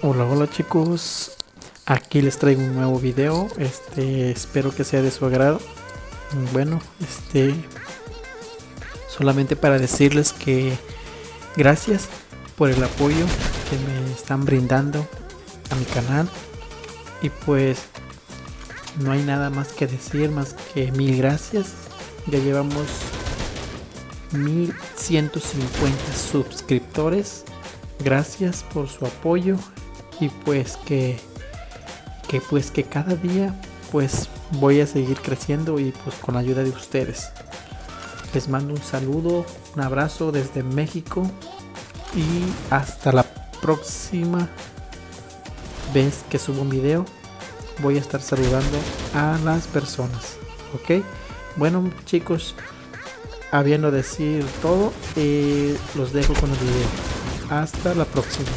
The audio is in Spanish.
Hola, hola chicos, aquí les traigo un nuevo video, este, espero que sea de su agrado. Bueno, este, solamente para decirles que gracias por el apoyo que me están brindando a mi canal y pues no hay nada más que decir más que mil gracias. Ya llevamos 1150 suscriptores. Gracias por su apoyo y pues que que pues que cada día pues voy a seguir creciendo y pues con la ayuda de ustedes. Les mando un saludo, un abrazo desde México y hasta la próxima vez que subo un video voy a estar saludando a las personas ok bueno chicos habiendo decir todo eh, los dejo con el video. Hasta la próxima